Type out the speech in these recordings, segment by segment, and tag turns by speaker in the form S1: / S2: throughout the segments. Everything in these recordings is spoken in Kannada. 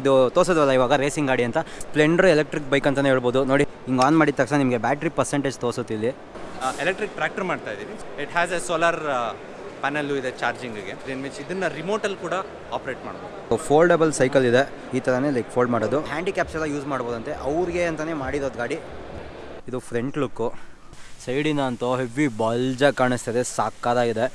S1: ಇದು ತೋರಿಸೋದಲ್ಲ ಇವಾಗ ರೇಸಿಂಗ್ ಗಾಡಿ ಅಂತ. ಸ್ಪ್ಲೆಂಡರ್ ಎಲೆಕ್ಟ್ರಿಕ್ ಬೈಕ್ ಅಂತಲೇ ಹೇಳ್ಬೋದು. ನೋಡಿ ಹಿಂಗೆ ಆನ್ ಮಾಡಿದ ತಕ್ಷಣ ನಿಮಗೆ ಬ್ಯಾಟ್ರಿ ಪರ್ಸೆಂಟೇಜ್ ತೋರಿಸುತ್ತೆ ಇಲ್ಲಿ.
S2: ಎಲೆಕ್ಟ್ರಿಕ್ ಟ್ರ್ಯಾಕ್ಟರ್ ಮಾಡ್ತಾ ಇದ್ದೀವಿ it has a solar panel ಇದೆ ಚಾರ್ಜಿಂಗಿಗೆ ಮೀನ್ಸ್ ಇದನ್ನು ರಿಮೋಟಲ್ಲಿ ಕೂಡ ಆಪ್ರೇಟ್ ಮಾಡ್ಬೋದು.
S1: ಫೋಲ್ಡಬಲ್ ಸೈಕಲ್ ಇದೆ. ಈ ಥರನೇ ಲೈಕ್ ಫೋಲ್ಡ್ ಮಾಡೋದು. ಹ್ಯಾಂಡಿಕ್ಯಾಪ್ಸ್ ಎಲ್ಲ ಯೂಸ್ ಮಾಡ್ಬೋದಂತೆ. ಅವ್ರಿಗೆ ಅಂತಲೇ ಮಾಡಿರೋದು ಗಾಡಿ. ಇದು ಫ್ರಂಟ್ ಲುಕ್ಕು ಸೈಡಿನ ಅಂತೂ ಹೆವಿ ಬಲ್ಜಾಗಿ ಕಾಣಿಸ್ತದೆ. ಸಾಕಾಗಿದೆ.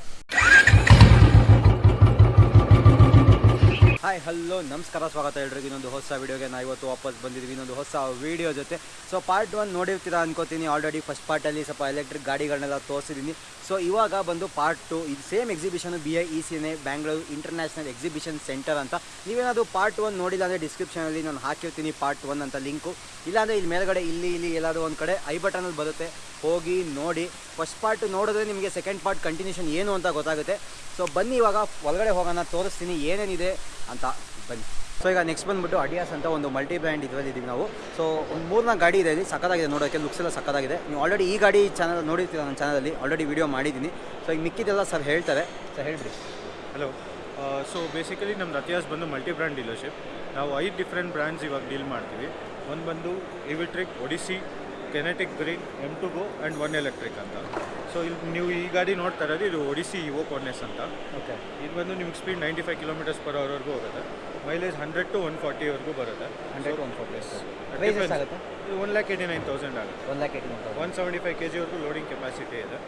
S1: ಹಾಯ್ ಹಲೋ ನಮಸ್ಕಾರ, ಸ್ವಾಗತ ಹೇಳ್ರಿ ಇನ್ನೊಂದು ಹೊಸ ವೀಡಿಯೋಗೆ ನಾ ಇವತ್ತು ವಾಪಸ್ ಬಂದಿದ್ದೀವಿ ಇನ್ನೊಂದು ಹೊಸ ವೀಡಿಯೋ ಜೊತೆ. ಸೊ ಪಾರ್ಟ್ ಒನ್ ನೋಡಿರ್ತೀರಾ ಅನ್ಕೋತೀನಿ. ಆಲ್ರೆಡಿ ಫಸ್ಟ್ ಪಾರ್ಟಲ್ಲಿ ಸ್ವಲ್ಪ ಎಲೆಕ್ಟ್ರಿಕ್ ಗಾಡಿಗಳನ್ನೆಲ್ಲ ತೋರಿಸಿದ್ದೀನಿ ಸೊ ಇವಾಗ ಬಂದು ಪಾರ್ಟ್ ಟು ಇದು same exhibition B I E ಸಿನೇ Bangalore international exhibition centre ಅಂತ. ನೀವೇನಾದರೂ ಪಾರ್ಟ್ ಒನ್ ನೋಡಿಲ್ಲ ಅಂದರೆ ಡಿಸ್ಕ್ರಿಪ್ಷನಲ್ಲಿ ನಾನು ಹಾಕಿರ್ತೀನಿ ಪಾರ್ಟ್ ಒನ್ ಅಂತ ಲಿಂಕು ಇಲ್ಲಾಂದರೆ ಇಲ್ಲಿ ಮೇಲ್ಗಡೆ, ಇಲ್ಲಿ ಇಲ್ಲಿ ಎಲ್ಲಾದರೂ ಒಂದು ಕಡೆ ಐ ಬಟನಲ್ಲಿ ಬರುತ್ತೆ. ಹೋಗಿ ನೋಡಿ. ಫಸ್ಟ್ ಪಾರ್ಟ್ ನೋಡಿದ್ರೆ ನಿಮಗೆ ಸೆಕೆಂಡ್ ಪಾರ್ಟ್ ಕಂಟಿನ್ಯೂಷನ್ ಏನು ಅಂತ ಗೊತ್ತಾಗುತ್ತೆ. ಸೊ ಬನ್ನಿ ಇವಾಗ, ಒಳಗಡೆ ಹೋಗೋಣ, ತೋರಿಸ್ತೀನಿ ಏನೇನಿದೆ ಅಂತ ಬನ್ನಿ. ಸೊ ಈಗ ನೆಕ್ಸ್ಟ್ ಬಂದ್ಬಿಟ್ಟು ಅಡಿಯಾಸ್ ಅಂತ ಒಂದು ಮಲ್ಟಿ ಬ್ರ್ಯಾಂಡ್ ಇದರಲ್ಲಿ ಇದ್ದೀವಿ ನಾವು. ಸೊ ಒಂದು ಮೂರ್ನಾಲ್ಕು ಗಾಡಿ ಇದೆ ಇಲ್ಲಿ ಸಕ್ಕತ್ತಾಗಿದೆ ನೋಡೋಕ್ಕೆ ಲುಕ್ಸ್ ಎಲ್ಲ ಸಕ್ಕತ್ತಾಗಿದೆ ನೀವು ಆಲ್ರೆಡಿ ಈ ಗಾಡಿ ಚಾನಲ್ ನೋಡಿರ್ತೀರ ನನ್ನ ಚಾನಲಲ್ಲಿ ಆಲ್ರೆಡಿ ವಿಡಿಯೋ ಮಾಡಿದ್ದೀನಿ. ಸೊ ಈಗ ಮಿಕ್ಕಿದೆಲ್ಲ ಸರ್ ಹೇಳ್ತಾರೆ. ಸರ್ ಹೇಳ್ರಿ
S3: ಹಲೋ ಸೊ ಬೇಸಿಕಲಿ ನಮ್ಮದು ಅತಿಯಾಸ್ ಬಂದು ಮಲ್ಟಿ ಬ್ರ್ಯಾಂಡ್ ಡೀಲರ್ಶಿಪ್ ನಾವು ಐದು ಡಿಫ್ರೆಂಟ್ ಬ್ರ್ಯಾಂಡ್ಸ್ ಇವಾಗ ಡೀಲ್ ಮಾಡ್ತೀವಿ. ಒಂದು ಬಂದು Evtric Odysse Kinetic Green M two go and One Electric ಅಂತ. ಸೊ ಇಲ್ಲಿ ನೀವು ಈ ಗಾಡಿ ನೋಡ್ತಾ ಇರೋದು ಇದು ಒಡಿಸಿ ಇವೋ ಕಾರ್ನೆಸ್ ಅಂತ.
S1: ಓಕೆ
S3: ಇದು ಬಂದು ನಿಮ್ಗೆ speed ninety five kilometres per ಅವರ್ವರೆಗೂ ಹೋಗುತ್ತೆ. ಮೈಲೇಜ್ ಹಂಡ್ರೆಡ್ ಟು ಒನ್ ಫಾರ್ಟಿವರೆಗೂ ಬರುತ್ತೆ.
S1: ಹಂಡ್ರೆಡ್ ಒನ್ ಫೋರ್ಟಿ ಎಷ್ಟಾಗುತ್ತೆ?
S3: ಇದು one lakh eighty nine thousand ಆಗುತ್ತೆ.
S1: One lakh eighty
S3: one seventy five K ಜಿವರೆಗೂ loading capacity ಇದೆ.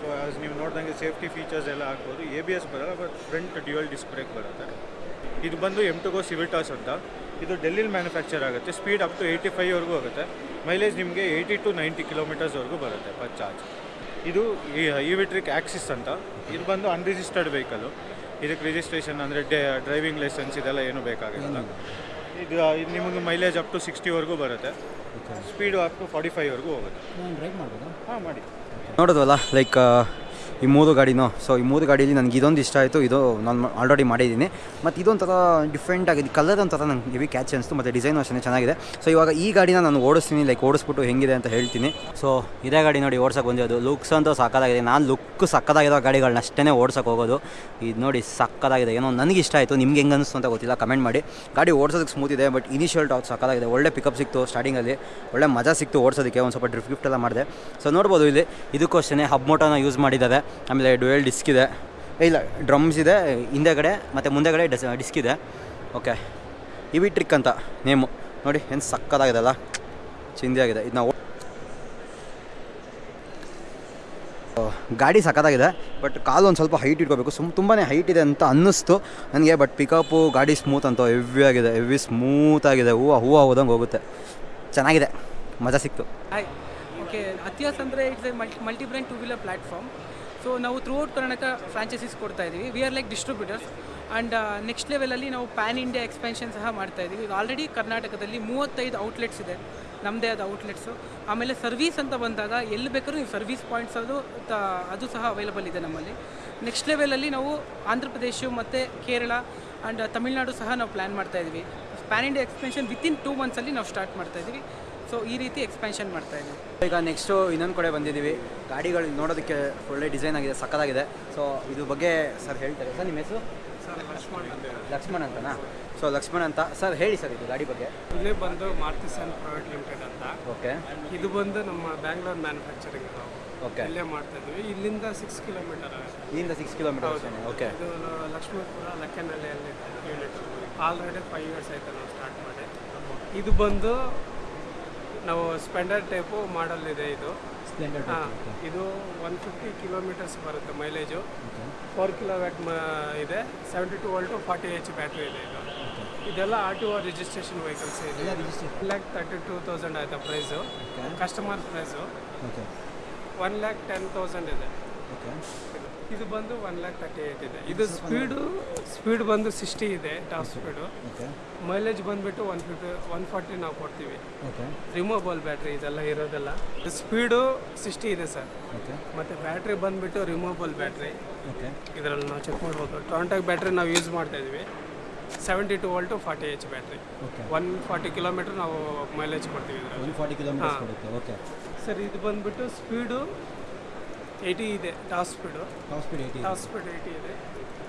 S3: ಸೊ ಆಸ್ ನೀವು ನೋಡ್ದಂಗೆ ಸೇಫ್ಟಿ ಫೀಚರ್ಸ್ ಎಲ್ಲ ಹಾಕ್ಬೋದು ಎ ಬಿ ಎಸ್ ಬರಲ್ಲ but front dual disc brake ಬರುತ್ತೆ. ಇದು ಬಂದು ಎಂ ಟು ಗೋ ಸಿವಿಟಾಸ್ ಅಂತ. ಇದು ಡೆಲ್ಲಿಲಿ ಮ್ಯಾನುಫ್ಯಾಕ್ಚರ್ ಆಗುತ್ತೆ. ಸ್ಪೀಡ್ ಅಪ್ ಟು ಏಯ್ಟಿ ಫೈವ್ವರೆಗೂ ಹೋಗುತ್ತೆ. ಮೈಲೇಜ್ ನಿಮಗೆ ಏಯ್ಟಿ ಟು ನೈಂಟಿ ಕಿಲೋಮೀಟರ್ಸ್ವರೆಗೂ ಬರುತ್ತೆ ಪರ್ ಚಾರ್ಜ್ ಇದು ಇವಿಟ್ರಿಕ್ ಆಕ್ಸಿಸ್ ಅಂತ. ಇದು ಬಂದು ಅನ್ರಿಜಿಸ್ಟರ್ಡ್ ವೆಹಿಕಲು ಇದಕ್ಕೆ ರಿಜಿಸ್ಟ್ರೇಷನ್ ಅಂದರೆ ಡೇ ಡ್ರೈವಿಂಗ್ ಲೈಸೆನ್ಸ್ ಇದೆಲ್ಲ ಏನು ಬೇಕಾಗಿರಲ್ಲ. ಇದು ಇದು ನಿಮಗೆ ಮೈಲೇಜ್ ಅಪ್ ಟು ಸಿಕ್ಸ್ಟಿವರೆಗೂ ಬರುತ್ತೆ. ಸ್ಪೀಡು ಅಪ್ ಟು ಫಾರ್ಟಿ ಫೈವ್ವರೆಗೂ ಹೋಗುತ್ತೆ.
S1: ನಾನು ಡ್ರೈವ್ ಮಾಡ್ಬೋದಾ?
S3: ಹಾಂ ಮಾಡಿ.
S1: ನೋಡೋದಲ್ಲ ಲೈಕ್ ಈ ಮೂರು ಗಾಡಿನೂ ಸೊ ಈ ಮೂರು ಗಾಡೀಲಿ ನನಗೆ ಇದೊಂದು ಇಷ್ಟ ಆಯಿತು. ಇದು ನಾನು ಆಲ್ರೆಡಿ ಮಾಡಿದ್ದೀನಿ. ಮತ್ತು ಇದೊಂಥರ ಡಿಫ್ರೆಂಟ್ ಆಗಿದೆ. ಕಲರ್ ಒಂಥರ ನಂಗೆ ಹೆವಿ ಕ್ಯಾಚ್ ಅನಿಸ್ತು, ಮತ್ತು ಡಿಸೈನ್ ಅಷ್ಟೇ ಚೆನ್ನಾಗಿದೆ. ಸೊ ಇವಾಗ ಈ ಗಾಡಿನ ನಾನು ಓಡಿಸ್ತೀನಿ ಲೈಕ್ ಓಡಿಸ್ಬಿಟ್ಟು ಹೆಂಗಿದೆ ಅಂತ ಹೇಳ್ತೀನಿ. ಸೊ ಇದೇ ಗಾಡಿ ನೋಡಿ ಓಡ್ಸೋಕೆ ಬಂದಿರೋದು. ಲುಕ್ಸ್ ಅಂತೂ ಸಕ್ಕದಾಗಿದೆ ನಾನು ಲುಕ್ ಸಕ್ಕದಾಗಿರೋ ಗಾಡಿಗಳನ್ನ ಅಷ್ಟೇ ಓಡ್ಸೋಕೆ ಹೋಗೋದು. ಇದು ನೋಡಿ ಸಕ್ಕದಾಗಿದೆ ಏನೋ ನನಗೆ ಇಷ್ಟ ಆಯಿತು. ನಿಮ್ಗೆ ಹೆಂಗೆ ಅನಿಸ್ತು ಅಂತ ಗೊತ್ತಿಲ್ಲ. ಕಮೆಂಟ್ ಮಾಡಿ. ಗಾಡಿ ಓಡಿಸೋದಕ್ಕೆ ಸ್ಮೂತ್ ಇದೆ ಬಟ್ ಇನಿಷಿಯಲ್ ಟಾಪ್ ಸಕ್ಕದಾಗಿದೆ ಒಳ್ಳೆ ಪಿಕಪ್ ಸಿಕ್ತು ಸ್ಟಾರ್ಟಿಂಗಲ್ಲಿ ಒಳ್ಳೆ ಮಜಾ ಸಿಕ್ತು ಓಡಿಸೋದಕ್ಕೆ. ಒಂದು ಸ್ವಲ್ಪ ಡ್ರಿಫ್ಟ್ ಗಿಫ್ಟ್ ಎಲ್ಲ ಮಾಡಿದೆ. ಸೊ ನೋಡ್ಬೋದು ಇಲ್ಲಿ. ಇದಕ್ಕೂ ಅಷ್ಟೇ ಹಬ್ ಮೋಟೋನ ಯೂಸ್ ಮಾಡಿದ್ದಾರೆ. ಆಮೇಲೆ ಡುವೆಲ್ ಡಿಸ್ಕ್ ಇದೆ. ಇಲ್ಲ, ಡ್ರಮ್ಸ್ ಇದೆ, ಹಿಂದೆಗಡೆ ಮತ್ತು ಮುಂದೆಗಡೆ ಡಸ್ ಡಿಸ್ಕ್ ಇದೆ. ಓಕೆ. ಇವಿ ಟ್ರಿಕ್ ಅಂತ ನೇಮು ನೋಡಿ, ಏನು ಸಕ್ಕದಾಗಿದೆ ಅಲ್ಲ ಚಿಂದಿಯಾಗಿದೆ ಇದು ನಾವು ಗಾಡಿ ಸಕ್ಕತ್ತಾಗಿದೆ, ಬಟ್ ಕಾಲು ಒಂದು ಸ್ವಲ್ಪ ಹೈಟ್ ಇಟ್ಕೋಬೇಕು. ಸುಮ್ ತುಂಬಾ ಹೈಟ್ ಇದೆ ಅಂತ ಅನ್ನಿಸ್ತು. ನನಗೆ ಬಟ್ ಪಿಕಪ್ಪು ಗಾಡಿ ಸ್ಮೂತ್ ಅಂತ ಹೆವಿ ಆಗಿದೆ. ಹೆವಿ ಸ್ಮೂತ್ ಆಗಿದೆ. ಹೂವು ಹೂವು ಹೋದಂಗೆ ಹೋಗುತ್ತೆ. ಚೆನ್ನಾಗಿದೆ. ಮಜಾ ಸಿಕ್ತು.
S4: ಓಕೆ ಅತಿಯಾಸ್ ಅಂದರೆ it's a multi brand two wheeler platform so ನಾವು ಥ್ರೂ ಔಟ್ ಕರ್ನಾಟಕ ಫ್ರಾಂಚೈಸೀಸ್ ಕೊಡ್ತಾ ಇದ್ದೀವಿ we are like distributors and next ಲೆವೆಲಲ್ಲಿ ನಾವು ಪ್ಯಾನ್ ಇಂಡಿಯಾ ಎಕ್ಸ್ಪೆನ್ಷನ್ ಸಹ ಮಾಡ್ತಾ ಇದ್ದೀವಿ ಆಲ್ರೆಡಿ ಕರ್ನಾಟಕದಲ್ಲಿ ಮೂವತ್ತೈದು ಔಟ್ಲೆಟ್ಸ್ ಇದೆ. ನಮ್ಮದೇ ಆದ ಔಟ್ಲೆಟ್ಸು ಆಮೇಲೆ ಸರ್ವೀಸ್ ಅಂತ ಬಂದಾಗ ಎಲ್ಲಿ ಬೇಕಾದ್ರೂ ನೀವು ಸರ್ವೀಸ್ ಪಾಯಿಂಟ್ಸ್ ಅದು, ತ, ಅದು ಸಹ ಅವೈಲಬಲ್ ಇದೆ ನಮ್ಮಲ್ಲಿ. ನೆಕ್ಸ್ಟ್ ಲೆವೆಲಲ್ಲಿ ನಾವು ಆಂಧ್ರ ಪ್ರದೇಶ ಮತ್ತು ಕೇರಳ ಆ್ಯಂಡ್ ತಮಿಳ್ನಾಡು ಸಹ ನಾವು ಪ್ಲ್ಯಾನ್ ಮಾಡ್ತಾ ಇದ್ದೀವಿ pan India expansion within two ಮಂತ್ಸಲ್ಲಿ ನಾವು ಸ್ಟಾರ್ಟ್ ಮಾಡ್ತಾ ಇದ್ದೀವಿ ಸೊ ಈ ರೀತಿ ಎಕ್ಸ್ಪೆನ್ಷನ್ ಮಾಡ್ತಾ ಇದ್ದೀವಿ
S1: ಈಗ ನೆಕ್ಸ್ಟು ಇನ್ನೊಂದು ಕಡೆ ಬಂದಿದ್ದೀವಿ. ಗಾಡಿಗಳು ನೋಡೋದಕ್ಕೆ ಒಳ್ಳೆ ಡಿಸೈನ್ ಆಗಿದೆ ಸಕ್ಕದಾಗಿದೆ ಸೊ ಇದು ಬಗ್ಗೆ ಸರ್ ಹೇಳ್ತಾರೆ. ಸರ್ ನಿಮ್ಮ ಹೆಸರು? ಲಕ್ಷ್ಮಣ್ ಅಂತನಾ? ಸೊ ಲಕ್ಷ್ಮಣ್ ಅಂತ. ಸರ್ ಹೇಳಿ ಸರ್ ಇದು ಗಾಡಿ ಬಗ್ಗೆ.
S5: ಇಲ್ಲೇ ಬಂದು ಮಾರುತಿ ಸನ್ ಪ್ರೈವೇಟ್ ಲಿಮಿಟೆಡ್ ಅಂತ.
S1: ಓಕೆ
S5: ಇದು ಬಂದು ನಮ್ಮ ಬ್ಯಾಂಗ್ಳೂರ್ ಮ್ಯಾನುಫ್ಯಾಕ್ಚರಿಂಗ್
S1: ಓಕೆ
S5: ಇಲ್ಲೇ ಮಾಡ್ತಾ ಇದ್ವಿ. ಇಲ್ಲಿಂದ ಸಿಕ್ಸ್ ಕಿಲೋಮೀಟರ್
S1: ಇಲ್ಲಿಂದ ಸಿಕ್ಸ್ ಕಿಲೋಮೀಟರ್ ಓಕೆ
S5: ಇದು ಲಕ್ಷ್ಮೀಪುರ ಲಕ್ಕನಹಳ್ಳಿಯಲ್ಲಿ ಯೂನಿಟ್ ಆಲ್ರೆಡಿ ಫೈವ್ ಇಯರ್ಸ್ ಆಯ್ತು ನಾವು ಸ್ಟಾರ್ಟ್ ಮಾಡಿ. ಇದು ಬಂದು ನಾವು ಸ್ಪೆಂಡರ್ ಟೈಪು ಮಾಡಲ್ ಇದೆ. ಇದು ಹಾಂ ಇದು ಒನ್ ಫಿಫ್ಟಿ ಕಿಲೋಮೀಟರ್ಸ್ ಬರುತ್ತೆ ಮೈಲೇಜು ಫೋರ್ ಕಿಲೋ ವ್ಯಾಟ್ ಇದೆ. Seventy two volt forty H battery ಇದೆ. ಇದು ಇದೆಲ್ಲ R T O registration vehicles ಇದೆ. One lakh thirty two thousand ಆಯಿತಾ price customer
S1: price
S5: one lakh ten thousand ಇದೆ.
S1: ಓಕೆ
S5: ಇದು ಬಂದು ಒನ್ ಲ್ಯಾಕ್ ತರ್ಟಿ ಏಯ್ಟ್ ಇದೆ. ಇದು ಸ್ಪೀಡು ಸ್ಪೀಡ್ ಬಂದು ಸಿಕ್ಸ್ಟಿ ಇದೆ ಟಾಪ್ ಸ್ಪೀಡು ಮೈಲೇಜ್ ಬಂದುಬಿಟ್ಟು ಒನ್ ಫಿಫ್ಟಿ ಒನ್ ಫಾರ್ಟಿ ನಾವು ಕೊಡ್ತೀವಿ.
S1: ಓಕೆ
S5: ರಿಮೂವಬಲ್ ಬ್ಯಾಟ್ರಿ ಇದೆಲ್ಲ ಇರೋದೆಲ್ಲ. ಸ್ಪೀಡು ಸಿಕ್ಸ್ಟಿ ಇದೆ ಸರ್ ಮತ್ತು ಬ್ಯಾಟ್ರಿ ಬಂದುಬಿಟ್ಟು ರಿಮೂವಬಲ್ ಬ್ಯಾಟ್ರಿ ಇದರಲ್ಲಿ ನಾವು ಚೆಕ್ ಮಾಡ್ಬೋದು. ಟೊಂಟಾಕ್ ಬ್ಯಾಟ್ರಿ ನಾವು ಯೂಸ್ ಮಾಡ್ತಾ ಇದ್ವಿ. Seventy two volt forty H
S1: battery
S5: one forty kilometre ನಾವು ಮೈಲೇಜ್ ಕೊಡ್ತೀವಿ ಇದರಲ್ಲಿ.
S1: ಫಾರ್ಟಿ ಓಕೆ
S5: ಸರ್ ಇದು ಬಂದುಬಿಟ್ಟು ಸ್ಪೀಡು ಏಯ್ಟಿ ಇದೆ top speed.
S1: Top speed eighty
S5: top speed eighty ಇದೆ.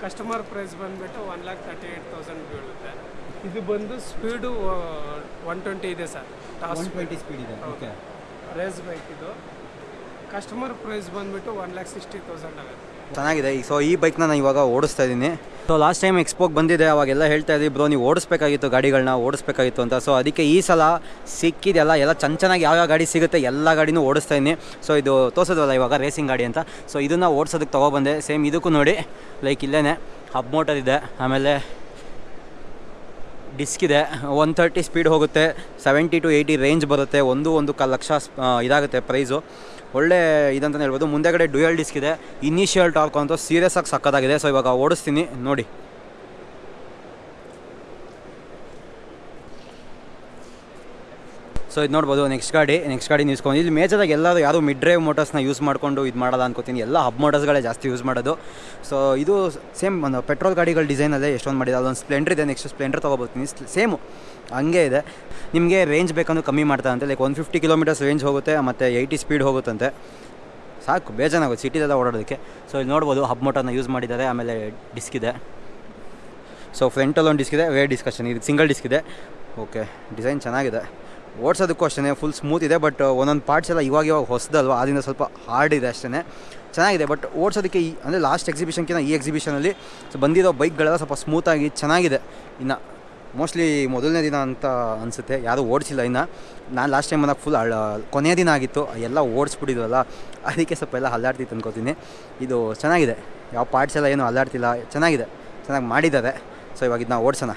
S5: ಕಸ್ಟಮರ್ ಪ್ರೈಸ್ ಬಂದುಬಿಟ್ಟು one lakh thirty eight thousand ಬೀಳುತ್ತೆ. ಇದು ಬಂದು ಸ್ಪೀಡು ಒನ್ ಟ್ವೆಂಟಿ ಇದೆ ಸರ್ ಟಾಪ್
S1: ಟ್ವೆಂಟಿ ಸ್ಪೀಡ್. ಇದೆ. ಓಕೆ
S5: ರೇಸ್ ಬೈಕ್ ಇದು. ಕಸ್ಟಮರ್ ಪ್ರೈಸ್ ಬಂದುಬಿಟ್ಟು ಒನ್ ಲ್ಯಾಕ್ ಸಿಕ್ಸ್ಟಿ ತೌಸಂಡ್ ಆಗುತ್ತೆ.
S1: ಚೆನ್ನಾಗಿದೆ. ಸೊ ಈ ಬೈಕ್ನ ನಾನು ಇವಾಗ ಓಡಿಸ್ತಾ ಇದ್ದೀನಿ. ಸೊ ಲಾಸ್ಟ್ ಟೈಮ್ ಎಕ್ಸ್ಪೋಗೆ ಬಂದಿದೆ ಅವಾಗೆಲ್ಲ ಹೇಳ್ತಾ ಇದ್ದೀವಿ ಬ್ರೋ, ನೀವು ಓಡಿಸ್ಬೇಕಾಗಿತ್ತು ಗಾಡಿಗಳನ್ನ ಓಡಿಸ್ಬೇಕಾಗಿತ್ತು ಅಂತ. ಸೊ ಅದಕ್ಕೆ ಈ ಸಲ ಸಿಕ್ಕಿದೆಲ್ಲ ಎಲ್ಲ ಚೆನ್ನ ಚೆನ್ನಾಗಿ ಯಾವ್ಯಾವ ಗಾಡಿ ಸಿಗುತ್ತೆ ಎಲ್ಲ ಗಾಡಿನೂ ಓಡಿಸ್ತಾ ಇದ್ದೀನಿ. ಸೊ ಇದು ತೋರಿಸೋದಲ್ಲ ಇವಾಗ ರೇಸಿಂಗ್ ಗಾಡಿ ಅಂತ. ಸೊ ಇದನ್ನು ಓಡಿಸೋದಕ್ಕೆ ತೊಗೊಬಂದೆ. ಸೇಮ್ ಇದಕ್ಕೂ ನೋಡಿ ಲೈಕ್ ಇಲ್ಲೇ ಹಬ್ ಮೋಟರ್ ಇದೆ, ಆಮೇಲೆ ಡಿಸ್ಕ್ ಇದೆ ಒನ್ ತರ್ಟಿ ಸ್ಪೀಡ್ ಹೋಗುತ್ತೆ ಸೆವೆಂಟಿ ಟು ಏಯ್ಟಿ ರೇಂಜ್ ಬರುತ್ತೆ, ಒಂದು ಒಂದು ಕ ಲಕ್ಷ ಇದಾಗುತ್ತೆ ಪ್ರೈಸು ಒಳ್ಳೆ ಇದಂತಲೇ ಹೇಳ್ಬೋದು. ಮುಂದೆಗಡೆ ಡ್ಯೂಯಲ್ ಡಿಸ್ಕ್ ಇದೆ. ಇನಿಷಿಯಲ್ ಟಾರ್ಕ್ ಅಂತೂ ಸೀರಿಯಸ್ ಆಗಿ ಸಕ್ಕತ್ತಾಗಿದೆ ಸೊ ಇವಾಗ ಓಡಿಸ್ತೀನಿ. ನೋಡಿ. ಸೊ ಇದು ನೋಡ್ಬೋದು ನೆಕ್ಸ್ಟ್ ಗಾಡಿ ನೆಕ್ಸ್ಟ್ ಗಾಡಿ ನಿಲ್ಸ್ಕೊಂಡು. ಇಲ್ಲಿ ಮೇಜರಾಗಿ ಎಲ್ಲರೂ ಯಾರು ಮಿಡ್ ಡ್ರೈವ್ ಮೋಟರ್ಸ್ನ ಯೂಸ್ ಮಾಡಿಕೊಂಡು ಇದು ಮಾಡಲ್ಲ ಅನ್ಕೋತೀನಿ. ಎಲ್ಲ ಹಬ್ ಮೋಟರ್ಸ್ಗಳೇ ಜಾಸ್ತಿ ಯೂಸ್ ಮಾಡೋದು. ಸೊ ಇದು ಸೇಮ್ ಒಂದು ಪೆಟ್ರೋಲ್ ಗಾಡಿಗಳ ಡಿಸೈನಲ್ಲೇ ಎಷ್ಟೊಂದು ಮಾಡಿದೆ ಅದೊಂದು ಸ್ಪ್ಲೆಂಡರ್ ಇದೆ. ನೆಕ್ಸ್ಟ್ ಸ್ಪ್ಲೆಂಡರ್ ತೊಗೊಬೋತೀನಿ ಸೇಮು ಹಂಗೆ ಇದೆ. ನಿಮಗೆ ರೇಂಜ್ ಬೇಕಂದ್ರೆ ಕಮ್ಮಿ ಮಾಡ್ತಾರಂತೆ. Like one fifty kilometres range ಹೋಗುತ್ತೆ, ಮತ್ತು ಏಯ್ಟಿ ಸ್ಪೀಡ್ ಹೋಗುತ್ತಂತೆ. ಸಾಕು ಬೇಜಾನಾಗುತ್ತೆ ಸಿಟಿದೆಲ್ಲ ಓಡಾಡೋದಕ್ಕೆ. ಸೊ ಇಲ್ಲಿ ನೋಡ್ಬೋದು ಹಬ್ ಮೋಟರ್ನ ಯೂಸ್ ಮಾಡಿದ್ದಾರೆ. ಆಮೇಲೆ ಡಿಸ್ಕ್ ಇದೆ. ಸೊ ಫ್ರಂಟಲ್ಲೊಂದು ಡಿಸ್ಕ್ ಇದೆ. ವೇ ಡಿಸ್ಕಷನ್ ಇದು ಸಿಂಗಲ್ ಡಿಸ್ಕ್ ಇದೆ. ಓಕೆ ಡಿಸೈನ್ ಚೆನ್ನಾಗಿದೆ. ಓಡಿಸೋದಕ್ಕೂ ಅಷ್ಟೇ ಫುಲ್ ಸ್ಮೂತ್ ಇದೆ ಬಟ್ ಒಂದೊಂದು ಪಾರ್ಟ್ಸ್ ಎಲ್ಲ ಇವಾಗ ಇವಾಗ ಹೊಸದಲ್ವ? ಅದರಿಂದ ಸ್ವಲ್ಪ ಹಾರ್ಡ್ ಇದೆ ಅಷ್ಟೇ ಚೆನ್ನಾಗಿದೆ ಬಟ್ ಓಡಿಸೋದಕ್ಕೆ ಈ, ಅಂದರೆ ಲಾಸ್ಟ್ ಎಕ್ಸಿಬಿಷನ್ಕಿಂತ ಈ ಎಕ್ಸಿಬಿಷನಲ್ಲಿ ಸೊ ಬಂದಿರೋ ಬೈಕ್ಗಳೆಲ್ಲ ಸ್ವಲ್ಪ ಸ್ಮೂತಾಗಿ ಚೆನ್ನಾಗಿದೆ. ಇನ್ನು ಮೋಸ್ಟ್ಲಿ ಮೊದಲನೇ ದಿನ ಅಂತ ಅನಿಸುತ್ತೆ. ಯಾರೂ ಓಡಿಸಿಲ್ಲ ಇನ್ನು. ನಾನು ಲಾಸ್ಟ್ ಟೈಮ್ ಬಂದಾಗ ಫುಲ್ ಕೊನೆಯ ದಿನ ಆಗಿತ್ತು. ಎಲ್ಲ ಓಡಿಸ್ಬಿಟ್ಟಿದ್ವಲ್ಲ ಅದಕ್ಕೆ ಸ್ವಲ್ಪ ಎಲ್ಲ ಅಲ್ಲಾಡ್ತಿತ್ತು ಅನ್ಕೋತೀನಿ ಇದು ಚೆನ್ನಾಗಿದೆ. ಯಾವ ಪಾರ್ಟ್ಸ್ ಎಲ್ಲ ಏನು ಅಲ್ಲಾಡ್ತಿಲ್ಲ. ಚೆನ್ನಾಗಿದೆ. ಚೆನ್ನಾಗಿ ಮಾಡಿದ್ದಾರೆ. ಸೊ ಇವಾಗ ಇದನ್ನ ಓಡಿಸೋಣ.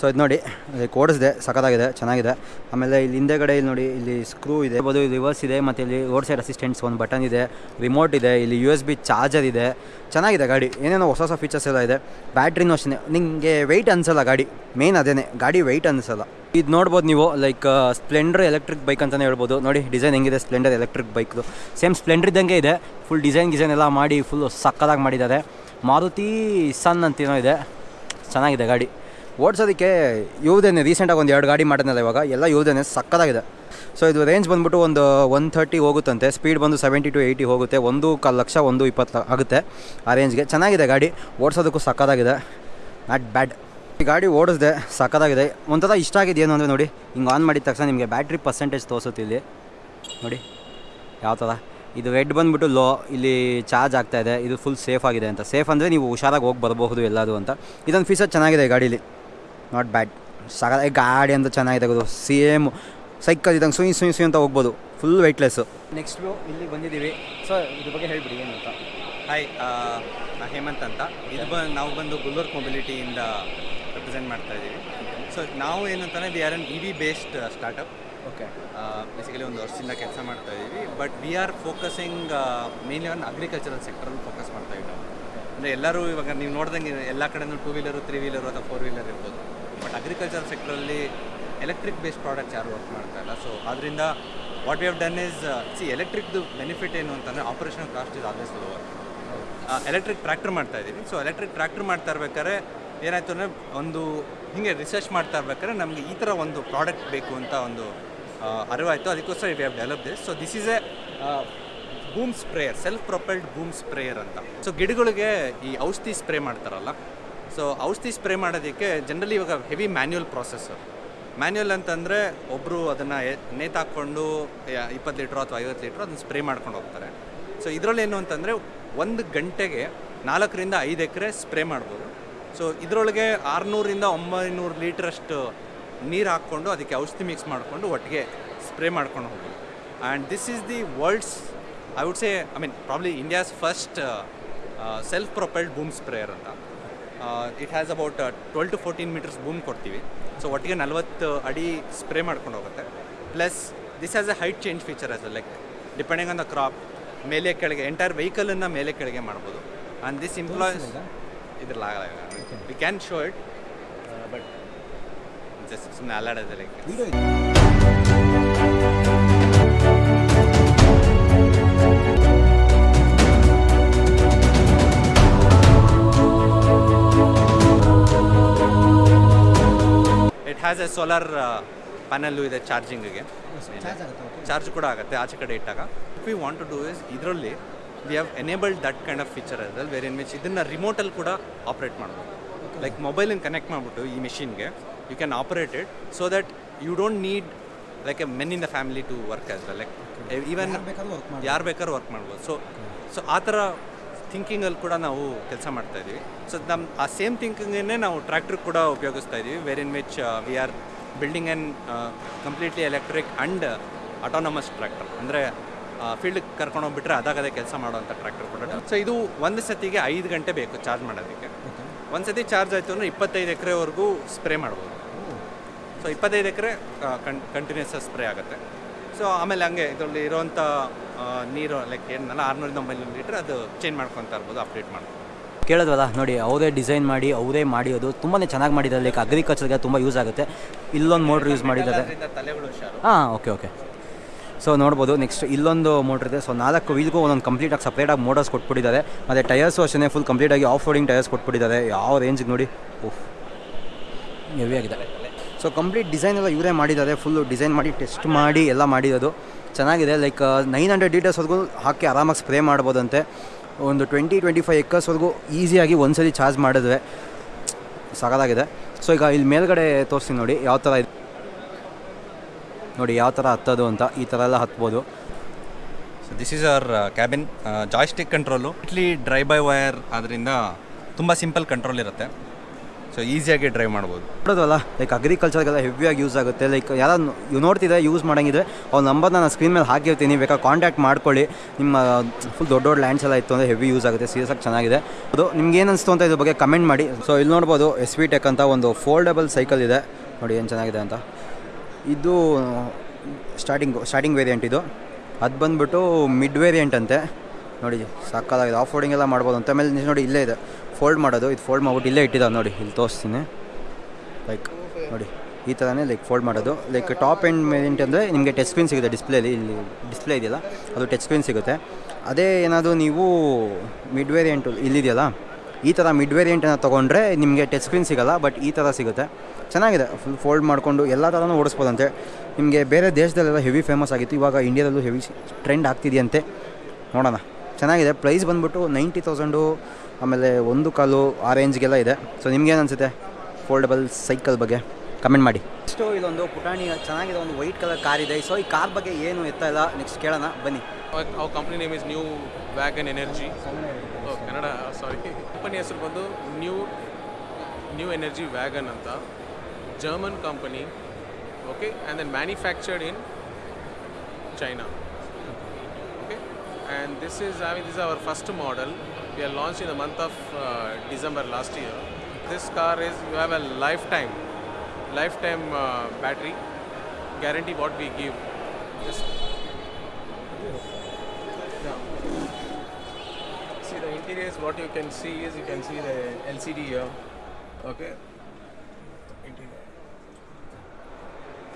S1: ಸೊ ಇದು ನೋಡಿ ಲೈಕ್ ಓಡಿಸಿದೆ ಸಖತ್ತಾಗಿದೆ, ಚೆನ್ನಾಗಿದೆ. ಆಮೇಲೆ ಇಲ್ಲಿ ಹಿಂದೆಗಡೆ ಇಲ್ಲಿ ನೋಡಿ, ಇಲ್ಲಿ ಸ್ಕ್ರೂ ಇದೆ. ಇರ್ಬೋದು ಇಲ್ಲಿ ರಿವರ್ಸ್ ಇದೆ, ಮತ್ತು ಇಲ್ಲಿ ರೋಡ್ ಸೈಡ್ ಅಸಿಸ್ಟೆಂಟ್ಸ್ ಒಂದು ಬಟನ್ ಇದೆ. ರಿಮೋಟ್ ಇದೆ, ಇಲ್ಲಿ ಯು ಎಸ್ ಬಿ ಚಾರ್ಜರ್ ಇದೆ. ಚೆನ್ನಾಗಿದೆ ಗಾಡಿ. ಏನೇನೋ ಹೊಸ ಹೊಸ ಫೀಚರ್ಸ್ ಎಲ್ಲ ಇದೆ. ಬ್ಯಾಟ್ರಿನೂ ಅಷ್ಟೇ ನಿಮಗೆ ವೆಯ್ಟ್ ಅನಿಸಲ್ಲ ಗಾಡಿ. ಮೇನ್ ಅದೇನೆ. ಗಾಡಿ ವೆಯ್ಟ್ ಅನಿಸಲ್ಲ. ಇದು ನೋಡ್ಬೋದು ನೀವು ಲೈಕ್ ಸ್ಪ್ಲೆಂಡರ್ ಎಲೆಕ್ಟ್ರಿಕ್ ಬೈಕ್ ಅಂತಲೇ ಹೇಳ್ಬೋದು. ನೋಡಿ ಡಿಸೈನ್ ಹೆಂಗಿದೆ ಸ್ಪ್ಲೆಂಡರ್ ಎಲೆಕ್ಟ್ರಿಕ್ ಬೈಕ್ದು ಸೇಮ್ ಸ್ಪ್ಲೆಂಡರ್ ಇದ್ದಂಗೆ ಇದೆ. ಫುಲ್ ಡಿಸೈನ್ ಗಿಸೈನ್ ಎಲ್ಲ ಮಾಡಿ ಫುಲ್ ಸಕ್ಕದಾಗಿ ಮಾಡಿದ್ದಾರೆ. ಮಾರುತಿ ಸನ್ ಅಂತೇನೋ ಇದೆ. ಚೆನ್ನಾಗಿದೆ ಗಾಡಿ. ಓಡಿಸೋದಕ್ಕೆ ಇವ್ದೇನೆ ರೀಸೆಂಟಾಗಿ ಒಂದು ಎರಡು ಗಾಡಿ ಮಾಡಿದ್ನಲ್ಲ ಇವಾಗ, ಎಲ್ಲ ಇವ್ದೇನೆ ಸಕ್ಕದಾಗಿದೆ ಸೊ ಇದು ರೇಂಜ್ ಬಂದ್ಬಿಟ್ಟು ಒಂದು ಒನ್ ಥರ್ಟಿ ಹೋಗುತ್ತಂತೆ. ಸ್ಪೀಡ್ ಬಂದು ಸೆವೆಂಟಿ ಟು ಏಯ್ಟಿ ಹೋಗುತ್ತೆ. ಒಂದು ಕಾಲು ಲಕ್ಷ ಒಂದು ಇಪ್ಪತ್ತು ಆಗುತ್ತೆ ಆ ರೇಂಜ್ಗೆ ಚೆನ್ನಾಗಿದೆ ಗಾಡಿ. ಓಡಿಸೋದಕ್ಕೂ ಸಕ್ಕದಾಗಿದೆ ನಾಟ್ ಬ್ಯಾಡ್ ಈ ಗಾಡಿ ಓಡಿಸಿದೆ ಸಕ್ಕದಾಗಿದೆ ಒಂಥರ ಇಷ್ಟ ಆಗಿದೆ ಏನು ಅಂದರೆ ನೋಡಿ, ಹಿಂಗೆ ಆನ್ ಮಾಡಿದ ತಕ್ಷಣ ನಿಮಗೆ ಬ್ಯಾಟ್ರಿ ಪರ್ಸೆಂಟೇಜ್ ತೋರಿಸುತ್ತೆ ಇಲ್ಲಿ. ನೋಡಿ, ಯಾವ ಥರ ಇದು ರೆಡ್ ಬಂದುಬಿಟ್ಟು ಲೋ ಇಲ್ಲಿ ಚಾರ್ಜ್ ಆಗ್ತಾಯಿದೆ ಇದೆ. ಫುಲ್ ಸೇಫ್ ಆಗಿದೆ ಅಂತ. ಸೇಫ್ ಅಂದರೆ ನೀವು ಹುಷಾರಾಗಿ ಹೋಗಿ ಬರಬಹುದು ಎಲ್ಲದು ಅಂತ. ಇದೊಂದು ಫೀಚರ್ ಚೆನ್ನಾಗಿದೆ ಈ ಗಾಡೀಲಿ. ನಾಟ್ ಬ್ಯಾಡ್ ಸಗದ ಗಾಡಿ ಅಂತ ಚೆನ್ನಾಗಿದೆ ಅದು ಸೇಮ್ ಸೈಕಲ್ ಇದ್ದಂಗೆ ಸುಯಿ ಸುಯಿ ಸುಯಿ ಅಂತ ಹೋಗ್ಬೋದು. ಫುಲ್ ವೆಯ್ಟ್ಲೆಸ್ಸು ನೆಕ್ಸ್ಟ್ ಇಲ್ಲಿ ಬಂದಿದ್ದೀವಿ. ಸೊ ಇದ್ರ ಬಗ್ಗೆ ಹೇಳ್ಬಿಡಿ ಏನು ಅಂತ?
S2: ಹಾಯ್ ನಾ ಹೇಮಂತ್ ಅಂತ. ಇದು ಬ ನಾವು ಬಂದು ಗುಲ್ಲೂರ್ಕ್ ಮೊಬಿಲಿಟಿಯಿಂದ ರೆಪ್ರೆಸೆಂಟ್ ಮಾಡ್ತಾ ಇದ್ದೀವಿ. ಸೊ ನಾವು ಏನಂತಾನೆ we are an E V based startup
S1: okay
S2: basically ಒಂದು ವರ್ಷದಿಂದ ಕೆಲಸ ಮಾಡ್ತಾ ಇದ್ದೀವಿ. But we are focusing mainly on agricultural ಸೆಕ್ಟ್ರಲ್ಲಿ focus ಮಾಡ್ತಾ ಇದ್ದೀವಿ. ಅಂದರೆ ಎಲ್ಲರೂ ಇವಾಗ ನೀವು ನೋಡ್ದಂಗೆ ಎಲ್ಲ ಕಡೆಯೂ ಟೂ ವೀಲರು ತ್ರೀ ವೀಲರು ಅಥವಾ ಫೋರ್ ವೀಲರ್ ಇರ್ಬೋದು. ಬಟ್ ಅಗ್ರಿಕಲ್ಚರ್ ಸೆಕ್ಟ್ರಲ್ಲಿ ಎಲೆಕ್ಟ್ರಿಕ್ ಬೇಸ್ಡ್ ಪ್ರಾಡಕ್ಟ್ಸ್ ಯಾರು ವರ್ಕ್ ಮಾಡ್ತಾ ಇಲ್ಲ. ಸೊ ಅದರಿಂದ what we have done is see ಎಲೆಕ್ಟ್ರಿಕ್ದು benefit ಏನು ಅಂತಂದರೆ operational cost is always lower electric tractor ಮಾಡ್ತಾ ಇದ್ದೀವಿ ಸೊ ಎಲೆಕ್ಟ್ರಿಕ್ ಟ್ರ್ಯಾಕ್ಟರ್ ಮಾಡ್ತಾ ಇರ್ಬೇಕಾದ್ರೆ ಏನಾಯ್ತು ಅಂದರೆ ಒಂದು ಹಿಂಗೆ ರಿಸರ್ಚ್ ಮಾಡ್ತಾ ಇರ್ಬೇಕಾದ್ರೆ ನಮಗೆ ಈ ಥರ ಒಂದು ಪ್ರಾಡಕ್ಟ್ ಬೇಕು ಅಂತ ಒಂದು ಆ, ಅರಿವಾಯಿತು. ಅದಕ್ಕೋಸ್ಕರ we have develop this so this is a boom sprayer self propelled boom sprayer ಅಂತ. ಸೊ ಗಿಡಗಳಿಗೆ ಈ ಔಷಧಿ ಸ್ಪ್ರೇ ಮಾಡ್ತಾರಲ್ಲ ಸೊ ಔಷಧಿ ಸ್ಪ್ರೇ ಮಾಡೋದಕ್ಕೆ ಜನರಲಿ ಇವಾಗ ಹೆವಿ ಮ್ಯಾನ್ಯುವಲ್ ಪ್ರಾಸೆಸ್ ಮ್ಯಾನ್ಯುವಲ್ ಅಂತಂದರೆ ಒಬ್ಬರು ಅದನ್ನು ನೇತಾಕೊಂಡು ಇಪ್ಪತ್ತು ಲೀಟ್ರು ಅಥವಾ ಐವತ್ತು ಲೀಟ್ರು ಅದನ್ನು ಸ್ಪ್ರೇ ಮಾಡ್ಕೊಂಡು ಹೋಗ್ತಾರೆ. ಸೊ ಇದರಲ್ಲಿ ಏನು ಅಂತಂದರೆ ಒಂದು ಗಂಟೆಗೆ ನಾಲ್ಕರಿಂದ ಐದು ಎಕರೆ ಸ್ಪ್ರೇ ಮಾಡ್ಬೋದು. ಸೊ ಇದರೊಳಗೆ ಆರುನೂರಿಂದ ಒಂಬೈನೂರು ಲೀಟ್ರಷ್ಟು ನೀರು ಹಾಕ್ಕೊಂಡು ಅದಕ್ಕೆ ಔಷಧಿ ಮಿಕ್ಸ್ ಮಾಡಿಕೊಂಡು ಒಟ್ಟಿಗೆ ಸ್ಪ್ರೇ ಮಾಡ್ಕೊಂಡು ಹೋಗ್ಬೋದು. And this is the world's I would say I mean probably India's first self propelled boom sprayer ಅಂತ. It has about twelve to fourteen metres boom ಕೊಡ್ತೀವಿ. ಸೊ ಒಟ್ಟಿಗೆ ನಲವತ್ತು ಅಡಿ ಸ್ಪ್ರೇ ಮಾಡ್ಕೊಂಡು ಹೋಗುತ್ತೆ. Plus this has a height change feature as like depending on the crop ಮೇಲೆ ಕೆಳಗೆ ಎಂಟೈರ್ ವೆಹಿಕಲನ್ನು ಮೇಲೆ ಕೆಳಗೆ ಮಾಡ್ಬೋದು. ಆ್ಯಂಡ್ ದಿಸ್ ಇಂಪ್ಲಾಯ್ಸ್ ಇದ್ರಲ್ಲಿ ಆಗಲ್ಲ we can show it but just ಸುಮ್ಮನೆ ಅಲ್ಲಾಡೋದು it has a solar panel ಇದೆ ಚಾರ್ಜಿಂಗಿಗೆ ಚಾರ್ಜ್ ಕೂಡ ಆಗುತ್ತೆ ಆಚೆ ಕಡೆ ಇಟ್ಟಾಗ. We want to do is ಇದರಲ್ಲಿ we have enabled that kind of feature ಅದ್ರಲ್ಲಿ ವೆರಿ ಇನ್ ವಿಚ್ ಇದನ್ನು ರಿಮೋಟಲ್ಲಿ ಕೂಡ ಆಪ್ರೇಟ್ ಮಾಡ್ಬೋದು. ಲೈಕ್ ಮೊಬೈಲಿಂದ ಕನೆಕ್ಟ್ ಮಾಡಿಬಿಟ್ಟು ಈ ಮಿಷಿನ್ಗೆ you can operate it so that you don't need like a men in the family to work as well like even ಯಾರು ಬೇಕಾದ್ರೂ ವರ್ಕ್ ಮಾಡ್ಬೋದು. ಸೊ ಸೊ ಆ ಥರ ಥಿಂಕಿಂಗಲ್ಲಿ ಕೂಡ ನಾವು ಕೆಲಸ ಮಾಡ್ತಾ ಇದ್ದೀವಿ. ಸೊ ನಮ್ಮ ಆ ಸೇಮ್ ಥಿಂಕಿಂಗನ್ನೇ ನಾವು ಟ್ರ್ಯಾಕ್ಟರ್ ಕೂಡ ಉಪಯೋಗಿಸ್ತಾ ಇದ್ದೀವಿ. Where in which we are building an completely electric and autonomous tractor ಅಂದರೆ ಫೀಲ್ಡ್ಗೆ ಕರ್ಕೊಂಡೋಗ್ಬಿಟ್ರೆ ಅದಾಗದೇ ಕೆಲಸ ಮಾಡುವಂಥ ಟ್ರ್ಯಾಕ್ಟರ್ ಕೂಡ. ಸೊ ಇದು ಒಂದು ಸತಿಗೆ ಐದು ಗಂಟೆ ಬೇಕು ಚಾರ್ಜ್ ಮಾಡೋದಕ್ಕೆ. ಒಂದು ಸತಿ ಚಾರ್ಜ್ ಆಯಿತು ಅಂದರೆ ಇಪ್ಪತ್ತೈದು ಎಕರೆವರೆಗೂ ಸ್ಪ್ರೇ ಮಾಡ್ಬೋದು. ಸೊ ಇಪ್ಪತ್ತೈದು ಎಕರೆ ಕನ್ ಕಂಟಿನ್ಯೂಸ್ ಸ್ಪ್ರೇ ಆಗುತ್ತೆ. ಸೊ ಆಮೇಲೆ ಹಂಗೆ ಇದರಲ್ಲಿ ಇರೋವಂಥ ನೀರು ಲೈಕ್ ಏನಲ್ಲ ಆರುನೂರಿಂದ ಒಂಬೈನೂರು ಲೀಟ್ರ್ ಅದು ಚೇಂಜ್ ಮಾಡ್ಕೊತಾ ಇರ್ಬೋದು ಅಪ್ಡೇಟ್ ಮಾಡ್ಬೋದು.
S1: ಕೇಳೋದಲ್ಲ ನೋಡಿ ಅವರೇ ಡಿಸೈನ್ ಮಾಡಿ ಅವರೇ ಮಾಡಿರೋದು ತುಂಬಾ ಚೆನ್ನಾಗಿ ಮಾಡಿದ್ದಾರೆ. ಲೈಕ್ ಅಗ್ರಿಕಲ್ಚರ್ಗೆ ತುಂಬ ಯೂಸ್ ಆಗುತ್ತೆ. ಇಲ್ಲೊಂದು ಮೋಟ್ರ್ ಯೂಸ್ ಮಾಡಿದ್ದಾರೆ. ಹಾಂ ಓಕೆ ಓಕೆ ಸೊ ನೋಡ್ಬೋದು ನೆಕ್ಸ್ಟ್ ಇಲ್ಲೊಂದು ಮೋಟ್ರ್ ಇದೆ. ಸೊ ನಾಲ್ಕು ವೀಲ್ಗೂ ಒಂದೊಂದು ಕಂಪ್ಲೀಟಾಗಿ ಸಪ್ರೇಟಾಗಿ ಮೋಟರ್ಸ್ ಕೊಟ್ಬಿಟ್ಟಿದ್ದಾರೆ. ಮತ್ತು ಟಯರ್ಸು ಅಷ್ಟೇ ಫುಲ್ ಕಂಪ್ಲೀಟಾಗಿ ಆಫ್ ರೋಡಿಂಗ್ ಟಯರ್ಸ್ ಕೊಟ್ಬಿಟ್ಟಿದ್ದಾರೆ. ಯಾವ ರೇಂಜಿಗೆ ನೋಡಿ. ಓಹ್ ಹೆವಿ ಆಗಿದೆ. ಸೊ ಕಂಪ್ಲೀಟ್ ಡಿಸೈನ್ ಎಲ್ಲ ಇವರೇ ಮಾಡಿದ್ದಾರೆ. ಫುಲ್ಲು ಡಿಸೈನ್ ಮಾಡಿ ಟೆಸ್ಟ್ ಮಾಡಿ, ಎಲ್ಲ ಮಾಡಿರೋದು. ಚೆನ್ನಾಗಿದೆ. ಲೈಕ್ ನೈನ್ ಹಂಡ್ರೆಡ್ ಲೀಟರ್ಸ್ವರೆಗೂ ಹಾಕಿ ಆರಾಮಾಗಿ ಸ್ಪ್ರೇ ಮಾಡ್ಬೋದಂತೆ. ಒಂದು ಟ್ವೆಂಟಿ ಟ್ವೆಂಟಿ ಫೈವ್ ಎಕ್ಕರ್ಸ್ವರೆಗೂ ಈಸಿಯಾಗಿ ಒಂದ್ಸಲಿ ಚಾರ್ಜ್ ಮಾಡಿದ್ರೆ ಸಾಕಾಗಿದೆ ಸೊ ಈಗ ಇಲ್ಲಿ ಮೇಲ್ಗಡೆ ತೋರಿಸ್ತೀನಿ ನೋಡಿ, ಯಾವ ಥರ ಇದೆ. ನೋಡಿ, ಯಾವ ಥರ ಹತ್ತೋದು ಅಂತ ಈ ಥರ ಎಲ್ಲ ಹತ್ಬೋದು.
S2: So this is our cabin joystick control ಇಟ್ಲಿ drive by wire ಆದ್ದರಿಂದ ತುಂಬ ಸಿಂಪಲ್ ಕಂಟ್ರೋಲ್ ಇರುತ್ತೆ. ಸೊ ಈಸಿಯಾಗಿ ಡ್ರೈವ್ ಮಾಡ್ಬೋದು.
S1: ನೋಡೋದಲ್ಲ ಲೈಕ್ ಅಗ್ರಿಕಲ್ಚರ್ಗೆಲ್ಲ ಹೆವಿಯಾಗಿ ಯೂಸ್ ಆಗುತ್ತೆ. ಲೈಕ್ ಯಾರು ನೋಡ್ತಿದ್ರೆ ಯೂಸ್ ಮಾಡಂಗಿದ್ರೆ ಅವ್ರ ನಂಬರ್ನ ನಾನು ಸ್ಕ್ರೀನ್ ಮೇಲೆ ಹಾಕಿರ್ತೀನಿ. ಬೇಕಾದ್ರೆ ಕಾಂಟ್ಯಾಕ್ಟ್ ಮಾಡ್ಕೊಳ್ಳಿ. ನಿಮ್ಮ ಫುಲ್ ದೊಡ್ಡ ದೊಡ್ಡ ಲ್ಯಾಂಡ್ಸ್ ಎಲ್ಲ ಇತ್ತು ಅಂದರೆ ಹೆವಿ ಯೂಸ್ ಆಗುತ್ತೆ. ಸೀರಿಯಸ್ ಆಗಿ ಚೆನ್ನಾಗಿದೆ. ಅದು ನಿಮ್ಗೆ ಏನು ಅನಿಸ್ತು ಅಂತ ಇದ್ರ ಬಗ್ಗೆ ಕಮೆಂಟ್ ಮಾಡಿ. ಸೊ ಇಲ್ಲಿ ನೋಡ್ಬೋದು ಎಸ್ ವಿ ಟೆಕ್ ಅಂತ ಒಂದು ಫೋಲ್ಡಬಲ್ ಸೈಕಲ್ ಇದೆ. ನೋಡಿ ಏನು ಚೆನ್ನಾಗಿದೆ ಅಂತ. ಇದು ಸ್ಟಾರ್ಟಿಂಗ್ ಸ್ಟಾರ್ಟಿಂಗ್ ವೇರಿಯಂಟ್ ಇದು. ಅದು ಬಂದುಬಿಟ್ಟು ಮಿಡ್ ವೇರಿಯಂಟ್ ಅಂತೆ. ನೋಡಿ ಸಾಕಾಗಿದೆ ಆಫ್ ರೋಡಿಂಗ್ ಎಲ್ಲ ಮಾಡ್ಬೋದು ಅಂತ. ಆಮೇಲೆ ನಿಜ ನೋಡಿ, ಇಲ್ಲೇ ಇದೆ. ಫೋಲ್ಡ್ ಮಾಡೋದು. ಇದು ಫೋಲ್ಡ್ ಮಾಡ್ಬಿಟ್ಟು ಇಲ್ಲೇ ಇಟ್ಟಿದ್ದಾವೆ ನೋಡಿ. ಇಲ್ಲಿ ತೋರಿಸ್ತೀನಿ. ಲೈಕ್ ನೋಡಿ, ಈ ಥರನೇ ಲೈಕ್ ಫೋಲ್ಡ್ ಮಾಡೋದು. ಲೈಕ್ ಟಾಪ್ ಎಂಡ್ ಮೇಲಿಂಟ್ ಅಂದರೆ ನಿಮಗೆ ಟಚ್ ಸ್ಕ್ರೀನ್ ಸಿಗುತ್ತೆ ಡಿಸ್ಪ್ಲೇಲಿ ಇಲ್ಲಿ ಡಿಸ್ಪ್ಲೇ ಇದೆಯಲ್ಲ, ಅದು ಟಚ್ ಸ್ಕ್ರೀನ್ ಸಿಗುತ್ತೆ. ಅದೇ ಏನಾದರೂ ನೀವು ಮಿಡ್ ವೇರಿಯಂಟು ಇಲ್ಲಿದೆಯಲ್ಲ, ಈ ಥರ ಮಿಡ್ ವೇರಿಯಂಟನ್ನು ತೊಗೊಂಡ್ರೆ ನಿಮಗೆ ಟಚ್ ಸ್ಕ್ರೀನ್ ಸಿಗೋಲ್ಲ ಬಟ್ ಈ ಥರ ಸಿಗುತ್ತೆ. ಚೆನ್ನಾಗಿದೆ. ಫುಲ್ ಫೋಲ್ಡ್ ಮಾಡಿಕೊಂಡು ಎಲ್ಲ ಥರನೂ ಓಡಿಸ್ಬೋದಂತೆ. ನಿಮಗೆ ಬೇರೆ ದೇಶದಲ್ಲೆಲ್ಲ ಹೆವಿ ಫೇಮಸ್ ಆಗಿತ್ತು. ಇವಾಗ ಇಂಡಿಯಾದಲ್ಲೂ ಹೆವಿ ಟ್ರೆಂಡ್ ಆಗ್ತಿದೆಯಂತೆ. ನೋಡೋಣ. ಚೆನ್ನಾಗಿದೆ. ಪ್ರೈಸ್ ಬಂದುಬಿಟ್ಟು ನೈಂಟಿ ತೌಸಂಡು ಆಮೇಲೆ ಒಂದು ಕಾಲು ಆ ರೇಂಜ್ಗೆಲ್ಲ ಇದೆ. ಸೊ ನಿಮ್ಗೇನು ಅನಿಸುತ್ತೆ ಫೋಲ್ಡಬಲ್ ಸೈಕಲ್ ಬಗ್ಗೆ ಕಮೆಂಟ್ ಮಾಡಿ. ನೆಕ್ಸ್ಟು ಇದೊಂದು ಪುಟಾಣಿ, ಚೆನ್ನಾಗಿದೆ. ಒಂದು ವೈಟ್ ಕಲರ್ ಕಾರ್ ಇದೆ. ಸೊ ಈ ಕಾರ್ ಬಗ್ಗೆ ಏನು ಎತ್ತ ಇಲ್ಲ? ನೆಕ್ಸ್ಟ್ ಕೇಳೋಣ. ಬನ್ನಿ.
S6: ಅವ್ರ company name is new wagon energy Kannada sorry company ಹೆಸರು ಬಂದು ನ್ಯೂ ನ್ಯೂ ಎನರ್ಜಿ ವ್ಯಾಗನ್ ಅಂತ. German company okay and then manufactured in China And this is I mean this our first model we are launch in the month of December last year this car is you have a lifetime lifetime battery guarantee what we give just See the interiors. What you can see is you can see the LCD here. Okay. Interior.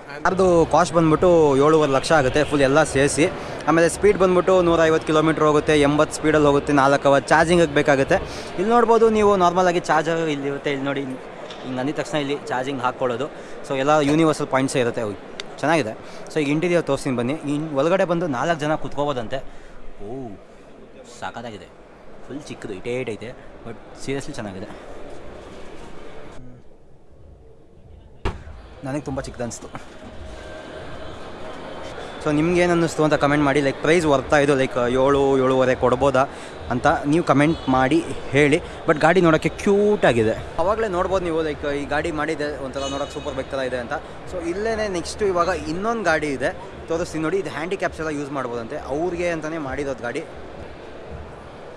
S6: And
S1: ಕಾರ್ದು ಕಾಸ್ಟ್ ಬಂದ್ಬಿಟ್ಟು ಏಳುವರೆ ಲಕ್ಷ ಆಗುತ್ತೆ ಫುಲ್ ಎಲ್ಲ ಸೇರಿಸಿ ಆಮೇಲೆ ಸ್ಪೀಡ್ ಬಂದ್ಬಿಟ್ಟು ನೂರೈವತ್ತು ಕಿಲೋಮೀಟ್ರ್ ಹೋಗುತ್ತೆ, ಎಂಬತ್ತು ಸ್ಪೀಡಲ್ಲಿ ಹೋಗುತ್ತೆ ನಾಲ್ಕು ಅವರ್ ಚಾರ್ಜಿಂಗಿಗೆ ಬೇಕಾಗುತ್ತೆ. ಇಲ್ಲಿ ನೋಡ್ಬೋದು ನೀವು ನಾರ್ಮಲಾಗಿ ಚಾರ್ಜರ್ ಇಲ್ಲಿ ಇರುತ್ತೆ. ಇಲ್ಲಿ ನೋಡಿ ಹಿಂಗೆ ಅಂದಿದ ತಕ್ಷಣ ಇಲ್ಲಿ ಚಾರ್ಜಿಂಗ್ ಹಾಕ್ಕೊಳ್ಳೋದು. ಸೊ ಎಲ್ಲ ಯೂನಿವರ್ಸಲ್ ಪಾಯಿಂಟ್ಸೇ ಇರುತ್ತೆ ಚೆನ್ನಾಗಿದೆ. ಸೊ ಈಗ ಇಂಟೀರಿಯರ್ ತೋರಿಸ್ತೀನಿ ಬನ್ನಿ. ಇನ್ನು ಒಳಗಡೆ ಬಂದು ನಾಲ್ಕು ಜನ ಕುತ್ಕೋಬೋದಂತೆ. ಓ ಸಾಕಾಗಿದೆ ಫುಲ್ ಚಿಕ್ಕದು ಇಟೇಟ್ ಐತೆ. ಬಟ್ ಸೀರಿಯಸ್ಲಿ ಚೆನ್ನಾಗಿದೆ. ನನಗೆ ತುಂಬ ಚಿಕ್ಕದು ಅನಿಸ್ತು. ಸೊ ನಿಮ್ಗೆ ಏನು ಅನ್ನಿಸ್ತು ಅಂತ ಕಮೆಂಟ್ ಮಾಡಿ ಲೈಕ್ ಪ್ರೈಸ್ ವರ್ತಾ ಇದು ಲೈಕ್ ಏಳು, ಏಳುವರೆ ಕೊಡ್ಬೋದಾ ಅಂತ ನೀವು ಕಮೆಂಟ್ ಮಾಡಿ, ಹೇಳಿ. ಬಟ್ ಗಾಡಿ ನೋಡೋಕ್ಕೆ ಕ್ಯೂಟ್ ಆಗಿದೆ. ಅವಾಗಲೇ ನೋಡ್ಬೋದು ನೀವು ಲೈಕ್ ಈ ಗಾಡಿ ಮಾಡಿದೆ, ಒಂಥರ ನೋಡೋಕೆ ಸೂಪರ್ ಬೈಕ್ ಥರ ಇದೆ ಅಂತ. ಸೊ ಇಲ್ಲೇ ನೆಕ್ಸ್ಟು ಇವಾಗ ಇನ್ನೊಂದು ಗಾಡಿ ಇದೆ, ತೋರಿಸ್ತೀನಿ ನೋಡಿ. ಇದು ಹ್ಯಾಂಡಿಕ್ಯಾಪ್ಸ್ ಎಲ್ಲ ಯೂಸ್ ಮಾಡ್ಬೋದಂತೆ. ಅವ್ರಿಗೆ ಅಂತಲೇ ಮಾಡಿರೋದು ಗಾಡಿ.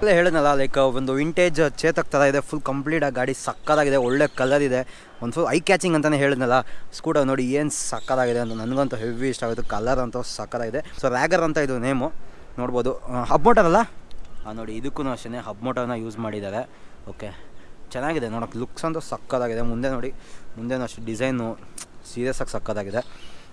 S1: ಅಲ್ಲೇ ಹೇಳಿದ್ನಲ್ಲ ಲೈಕ್ ಒಂದು ವಿಂಟೇಜ್ ಚೇತಕ್ ಥರ ಇದೆ ಫುಲ್ ಕಂಪ್ಲೀಟ್ ಆಗಿ ಗಾಡಿ ಸಕ್ಕದಾಗಿದೆ, ಒಳ್ಳೆ ಕಲರ್ ಇದೆ. ಒಂದು ಫುಲ್ ಐ ಕ್ಯಾಚಿಂಗ್ ಅಂತಲೇ ಹೇಳಿದ್ನಲ್ಲ ಸ್ಕೂಟರ್ ನೋಡಿ ಏನು ಸಕ್ಕದಾಗಿದೆ ಅಂತ ನನಗಂತೂ ಹೆವಿ ಇಷ್ಟ ಆಗುತ್ತೆ ಕಲರ್ ಅಂತೂ ಸಕ್ಕದಾಗಿದೆ. ಸೊ ರ್ಯಾಗರ್ ಅಂತ ಇದು ನೇಮು ನೋಡ್ಬೋದು. ಹಬ್ ಮೋಟರ್ ಅಲ್ಲ? ನೋಡಿ, ಇದಕ್ಕೂ ಅಷ್ಟೇ ಹಬ್ ಮೋಟರ್ನ ಯೂಸ್ ಮಾಡಿದ್ದಾರೆ. ಓಕೆ ಚೆನ್ನಾಗಿದೆ, ನೋಡೋಕೆ ಲುಕ್ಸ್ ಅಂತೂ ಸಕ್ಕದಾಗಿದೆ. ಮುಂದೆ ನೋಡಿ ಮುಂದೆನೂ ಅಷ್ಟು ಡಿಸೈನು ಸೀರಿಯಸ್ ಆಗಿ ಸಕ್ಕದಾಗಿದೆ.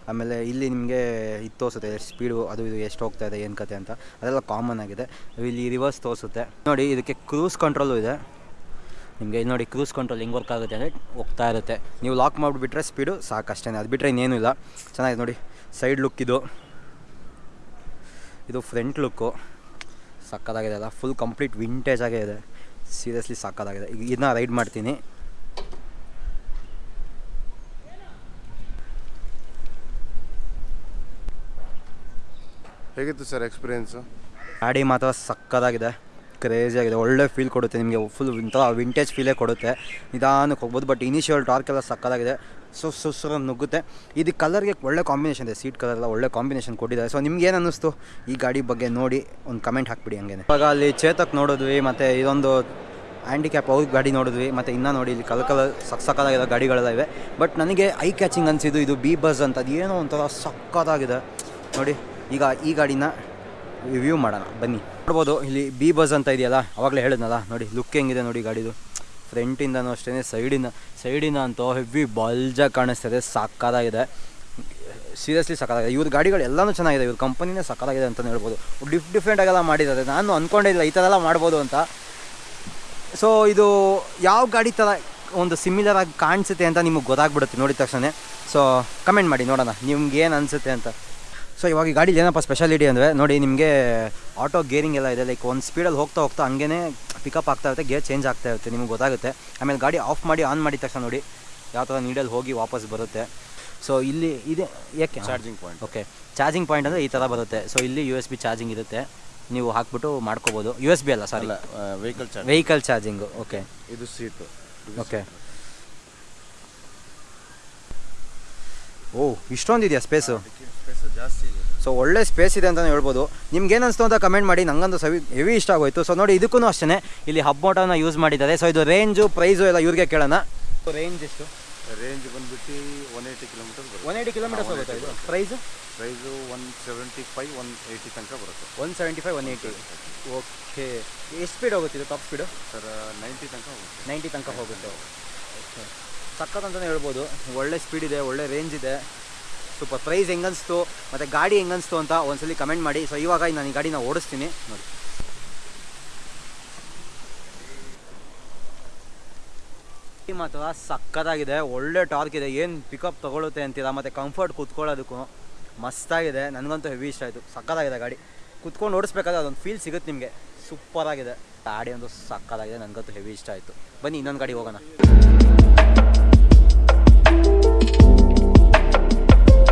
S1: ಆಮೇಲೆ ಇಲ್ಲಿ ನಿಮಗೆ ಇದು ತೋರಿಸುತ್ತೆ, ಎಷ್ಟು ಸ್ಪೀಡು ಅದು ಇದು ಎಷ್ಟು ಹೋಗ್ತಾ ಇದೆ, ಏನು ಕತೆ ಅಂತ. ಅದೆಲ್ಲ ಕಾಮನ್ ಆಗಿದೆ. ಇಲ್ಲಿ ರಿವರ್ಸ್ ತೋರಿಸುತ್ತೆ. ನೋಡಿ, ಇದಕ್ಕೆ ಕ್ರೂಸ್ ಕಂಟ್ರೋಲು ಇದೆ. ನಿಮಗೆ ಇಲ್ಲಿ ನೋಡಿ ಕ್ರೂಸ್ ಕಂಟ್ರೋಲ್ ಹೆಂಗೆ ವರ್ಕ್ ಆಗುತ್ತೆ ಅಂದರೆ ಹೋಗ್ತಾ ಇರುತ್ತೆ. ನೀವು ಲಾಕ್ ಮಾಡಿಬಿಟ್ರೆ ಸ್ಪೀಡು ಸಾಕಷ್ಟೇ ಅದು ಬಿಟ್ಟರೆ ಇನ್ನೇನೂ ಇಲ್ಲ. ಚೆನ್ನಾಗಿದೆ ನೋಡಿ. ಸೈಡ್ ಲುಕ್ ಇದು. ಇದು ಫ್ರಂಟ್ ಲುಕ್ಕು ಸಕ್ಕತ್ತಾಗಿದೆ ಅಲ್ಲ. ಫುಲ್ ಕಂಪ್ಲೀಟ್ ವಿಂಟೇಜ್ ಆಗೇ ಇದೆ. ಸೀರಿಯಸ್ಲಿ ಸಕ್ಕತ್ತಾಗಿದೆ. ಈಗ ಇದನ್ನ ರೈಡ್ ಮಾಡ್ತೀನಿ.
S7: ಹೇಗಿತ್ತು ಸರ್ ಎಕ್ಸ್ಪೀರಿಯೆನ್ಸು?
S1: ಗಾಡಿ ಮಾತ್ರ ಸಕ್ಕತ್ತಾಗಿದೆ ಕ್ರೇಜಿ ಆಗಿದೆ, ಒಳ್ಳೆ ಫೀಲ್ ಕೊಡುತ್ತೆ ನಿಮಗೆ ಫುಲ್ ಇಂಥ ವಿಂಟೇಜ್ ಫೀಲೇ ಕೊಡುತ್ತೆ. ನಿಧಾನಕ್ಕೆ ಹೋಗ್ಬೋದು ಬಟ್ ಇನಿಷಿಯಲ್ ಟಾರ್ಕ್ ಎಲ್ಲ ಸಕ್ಕತ್ತಾಗಿದೆ ಸೊ ಸುಸ್ಸು ನುಗ್ಗುತ್ತೆ. ಇದು ಕಲರ್ಗೆ ಒಳ್ಳೆ ಕಾಂಬಿನೇಷನ್ ಇದೆ ಸೀಟ್ ಕಲರ್ ಎಲ್ಲ ಒಳ್ಳೆ ಕಾಂಬಿನೇಷನ್ ಕೊಟ್ಟಿದ್ದಾರೆ. ಸೊ ನಿಮ್ಗೆ ಏನು ಅನ್ನಿಸ್ತು? ಈ ಗಾಡಿ ಬಗ್ಗೆ ನೋಡಿ, ಒಂದು ಕಮೆಂಟ್ ಹಾಕ್ಬಿಡಿ ಹಂಗೆ ಇವಾಗ ಅಲ್ಲಿ ಚೇತಕ್ ನೋಡಿದ್ವಿ, ಮತ್ತು ಇದೊಂದು ಹ್ಯಾಂಡಿಕ್ಯಾಪ್ ಅವ್ರಿಗೆ ಗಾಡಿ ನೋಡಿದ್ವಿ, ಮತ್ತು ಇನ್ನೂ ನೋಡಿ ಇಲ್ಲಿ ಕಲ್ ಕಲರ್ ಸಕ್ ಗಾಡಿಗಳೆಲ್ಲ ಇವೆ. ಬಟ್ ನನಗೆ ಐ ಕ್ಯಾಚಿಂಗ್ ಅನಿಸಿದ್ದು ಇದು ಬಿ ಬಸ್ ಅಂತ ಅದು ಏನೋ ಒಂಥರ ಸಕ್ಕತ್ತಾಗಿದೆ ನೋಡಿ. ಈಗ ಈ ಗಾಡಿನ ರಿವ್ಯೂ ಮಾಡೋಣ. ಬನ್ನಿ. ನೋಡ್ಬೋದು, ಇಲ್ಲಿ ಬಿ ಬಸ್ ಅಂತ ಇದೆಯಲ್ಲ, ಅವಾಗಲೇ ಹೇಳಿದ್ನಲ್ಲ, ನೋಡಿ ಲುಕ್ ಹೆಂಗಿದೆ ನೋಡಿ ಗಾಡಿದು. ಫ್ರಂಟಿಂದನೂ ಅಷ್ಟೇ ಸೈಡಿಂದ ಸೈಡಿಂದ ಅಂತೂ ಹೆವಿ ಬಲ್ಜ ಕಾಣಿಸ್ತದೆ ಸಕ್ಕತ್ತಾಗಿದೆ ಸೀರಿಯಸ್ಲಿ ಸಕ್ಕದಾಗಿದೆ ಇವ್ರ ಗಾಡಿಗಳು ಎಲ್ಲನೂ ಚೆನ್ನಾಗಿದೆ, ಇವ್ರ ಕಂಪನಿನೇ ಸಕ್ಕದಾಗಿದೆ ಅಂತಲೇ ಹೇಳ್ಬೋದು. ಡಿಫ್ ಡಿಫ್ರೆಂಟಾಗೆಲ್ಲ ಮಾಡಿದ್ದಾರೆ. ನಾನು ಅಂದ್ಕೊಂಡೇ ಇಲ್ಲ, ಈ ಥರ ಎಲ್ಲ ಮಾಡ್ಬೋದು ಅಂತ. ಸೊ ಇದು ಯಾವ ಗಾಡಿ ಥರ ಒಂದು ಸಿಮಿಲರ್ ಆಗಿ ಕಾಣಿಸುತ್ತೆ ಅಂತ ನಿಮಗೆ ಗೊತ್ತಾಗ್ಬಿಡುತ್ತೆ, ನೋಡಿದ ತಕ್ಷಣ ಸೊ ಕಮೆಂಟ್ ಮಾಡಿ, ನೋಡೋಣ, ನಿಮ್ಗೆ ಏನು ಅನಿಸುತ್ತೆ ಅಂತ. ಸೊ ಇವಾಗ ಈ ಗಾಡೀಲಿ ಏನಪ್ಪ ಸ್ಪೆಷಾಲಿಟಿ ಅಂದರೆ ನೋಡಿ ನಿಮಗೆ ಆಟೋ ಗೇರಿಂಗ್ ಎಲ್ಲ ಇದೆ ಲೈಕ್ ಒಂದು ಸ್ಪೀಡಲ್ಲಿ ಹೋಗ್ತಾ ಹೋಗ್ತಾ ಹಂಗೇ ಪಿಕಪ್ ಆಗ್ತಾ ಇರುತ್ತೆ ಗೇರ್ ಚೇಂಜ್ ಆಗ್ತಾ ಇರುತ್ತೆ ನಿಮ್ಗೆ ಗೊತ್ತಾಗುತ್ತೆ. ಆಮೇಲೆ ಗಾಡಿ ಆಫ್ ಮಾಡಿ ಆನ್ ಮಾಡಿದ ತಕ್ಷಣ ನೋಡಿ ಯಾವ ಥರ ನೀಡಲ್ಲಿ ಹೋಗಿ ವಾಪಸ್ ಬರುತ್ತೆ. ಸೊ ಇಲ್ಲಿ ಇದೆ ಯಾಕೆ?
S7: Charging point
S1: okay charging point ಅಂದರೆ ಈ ಥರ ಬರುತ್ತೆ. ಸೊ ಇಲ್ಲಿ ಯು ಎಸ್ ಬಿ ಚಾರ್ಜಿಂಗ್ ಇರುತ್ತೆ. ನೀವು ಹಾಕ್ಬಿಟ್ಟು ಮಾಡ್ಕೋಬೋದು. ಯು ಎಸ್ ಬಿ ಅಲ್ಲ
S7: sorry vehicle charge
S1: vehicle charging okay
S7: ಇದು ಸೀಟ್
S1: ಓಕೆ ಓ ಇಷ್ಟೊಂದಿದೆಯಾ ಸ್ಪೇಸು ಸೊ ಒಳ್ಳೆ ಸ್ಪೇಸ್ ಇದೆ ಅಂತಲೇ ಹೇಳ್ಬೋದು. ನಿಮ್ಗೆ ಏನು ಅನಿಸ್ತು ಅಂತ ಕಮೆಂಟ್ ಮಾಡಿ. ನಂಗಂತೂ ಸವಿ ಹೆವಿ ಇಷ್ಟ ಆಗೋಯ್ತು. ಸೊ ನೋಡಿ ಇದಕ್ಕೂ ಅಷ್ಟೇ ಇಲ್ಲಿ ಹಬ್ ಮೋಟೋನ ಯೂಸ್ ಮಾಡಿದ್ದಾರೆ. ಸೊ ಇದು ರೇಂಜು ಪ್ರೈಸು ಎಲ್ಲ ಇವ್ರಿಗೆ ಕೇಳೋಣ. ರೇಂಜ್ ಎಷ್ಟು?
S7: ರೇಂಜ್ ಬಂದ್ಬಿಟ್ಟು one eighty kilometre
S1: one eighty kilometres ಆಗುತ್ತೆ ಇದು? Price
S7: price one seventy five one eighty ತನಕ ಬರುತ್ತೆ.
S1: One seventy five one eighty okay ಎಷ್ಟು ಸ್ಪೀಡ್ ಹೋಗುತ್ತೆ ಇದು? ಟಾಪ್ ಸ್ಪೀಡು
S7: ಸರ್ ನೈಂಟಿ ತನಕ ಹೋಗುತ್ತೆ.
S1: ನೈಂಟಿ ತನಕ ಹೋಗುತ್ತೆ. ಓಕೆ ಸಕ್ಕತ್ತಂತಲೇ ಹೇಳ್ಬೋದು. ಒಳ್ಳೆ ಸ್ಪೀಡ್ ಇದೆ ಒಳ್ಳೆ ರೇಂಜ್ ಇದೆ. ಸೂಪರ್ ಪ್ರೈಸ್ ಹೆಂಗನ್ಸ್ತು? ಮತ್ತು ಗಾಡಿ ಹೆಂಗನ್ಸ್ತು ಅಂತ ಒಂದ್ಸಲಿ ಕಮೆಂಟ್ ಮಾಡಿ. ಸೊ ಇವಾಗ ನಾನು ಈ ಗಾಡಿನ ಓಡಿಸ್ತೀನಿ. ನೋಡಿ. ಮಾತ್ರ ಸಕ್ಕತ್ತಾಗಿದೆ. ಒಳ್ಳೆ ಟಾರ್ಕ್ ಇದೆ. ಏನು ಪಿಕಪ್ ತೊಗೊಳುತ್ತೆ ಅಂತೀರಾ? ಮತ್ತು ಕಂಫರ್ಟ್ ಕೂತ್ಕೊಳ್ಳೋದಕ್ಕೂ ಮಸ್ತಾಗಿದೆ. ನನಗಂತೂ ಹೆವಿ ಇಷ್ಟ ಆಯಿತು. ಸಕ್ಕತ್ತಾಗಿದೆ ಗಾಡಿ. ಕುತ್ಕೊಂಡು ಓಡಿಸ್ಬೇಕಾದ್ರೆ ಅದೊಂದು ಫೀಲ್ ಸಿಗುತ್ತೆ ನಿಮಗೆ. ಸೂಪರಾಗಿದೆ ಗಾಡಿ ಒಂದು ಸಕ್ಕತ್ತಾಗಿದೆ. ನನಗಂತೂ ಹೆವಿ ಇಷ್ಟ ಆಯಿತು. ಬನ್ನಿ ಇನ್ನೊಂದು ಗಾಡಿ ಹೋಗೋಣ.